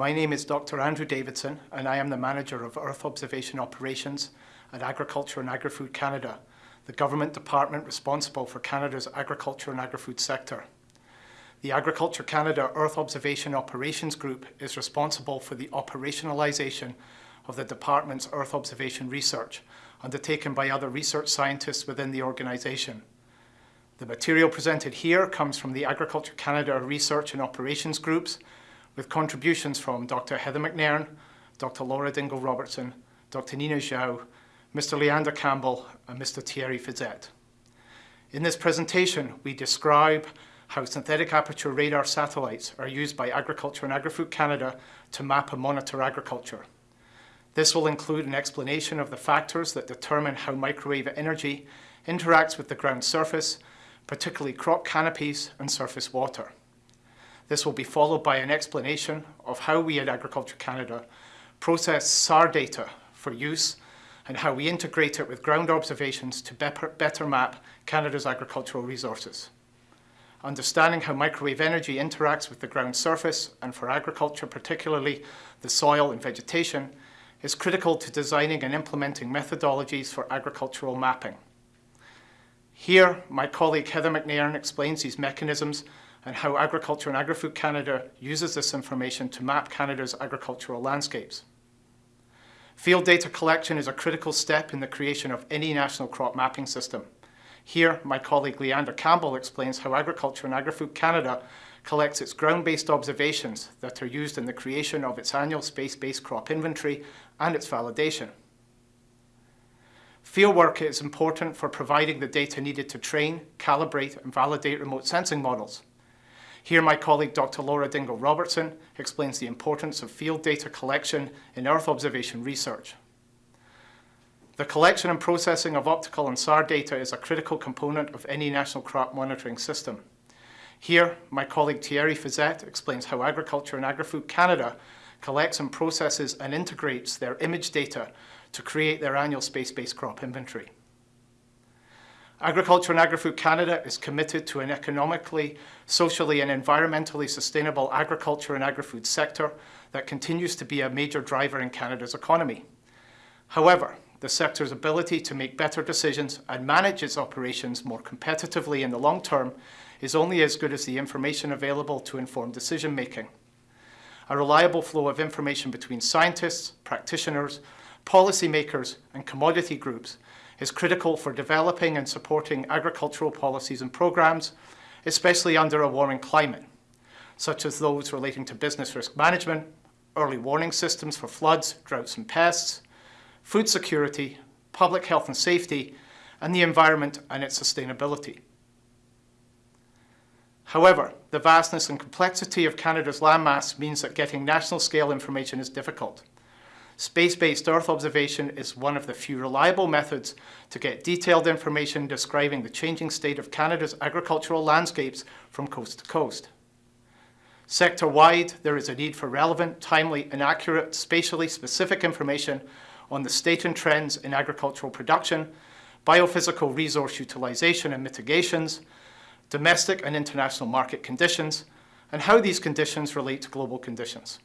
My name is Dr. Andrew Davidson, and I am the Manager of Earth Observation Operations at Agriculture and Agri-Food Canada, the government department responsible for Canada's agriculture and agri-food sector. The Agriculture Canada Earth Observation Operations Group is responsible for the operationalisation of the department's Earth observation research undertaken by other research scientists within the organisation. The material presented here comes from the Agriculture Canada Research and Operations Groups with contributions from Dr. Heather McNairn, Dr. Laura Dingle Robertson, Dr. Nina Zhao, Mr. Leander Campbell and Mr. Thierry Fisette. In this presentation, we describe how synthetic aperture radar satellites are used by Agriculture and Agri-Food Canada to map and monitor agriculture. This will include an explanation of the factors that determine how microwave energy interacts with the ground surface particularly crop canopies and surface water. This will be followed by an explanation of how we at Agriculture Canada process SAR data for use and how we integrate it with ground observations to better map Canada's agricultural resources. Understanding how microwave energy interacts with the ground surface and for agriculture, particularly the soil and vegetation, is critical to designing and implementing methodologies for agricultural mapping. Here, my colleague Heather McNairn explains these mechanisms and how Agriculture and Agri-Food Canada uses this information to map Canada's agricultural landscapes. Field data collection is a critical step in the creation of any national crop mapping system. Here, my colleague Leander Campbell explains how Agriculture and Agri-Food Canada collects its ground-based observations that are used in the creation of its annual space-based crop inventory and its validation. Fieldwork is important for providing the data needed to train, calibrate and validate remote sensing models. Here my colleague Dr. Laura Dingle Robertson explains the importance of field data collection in Earth observation research. The collection and processing of optical and SAR data is a critical component of any national crop monitoring system. Here, my colleague Thierry Fisette explains how Agriculture and Agri-Food Canada collects and processes and integrates their image data to create their annual space-based crop inventory. Agriculture and Agri-Food Canada is committed to an economically, socially and environmentally sustainable agriculture and agri-food sector that continues to be a major driver in Canada's economy. However, the sector's ability to make better decisions and manage its operations more competitively in the long term is only as good as the information available to inform decision making. A reliable flow of information between scientists, practitioners, policymakers and commodity groups is critical for developing and supporting agricultural policies and programs, especially under a warming climate, such as those relating to business risk management, early warning systems for floods, droughts and pests, food security, public health and safety, and the environment and its sustainability. However, the vastness and complexity of Canada's landmass means that getting national scale information is difficult. Space-based Earth observation is one of the few reliable methods to get detailed information describing the changing state of Canada's agricultural landscapes from coast to coast. Sector-wide, there is a need for relevant, timely and accurate, spatially specific information on the state and trends in agricultural production, biophysical resource utilisation and mitigations, domestic and international market conditions, and how these conditions relate to global conditions.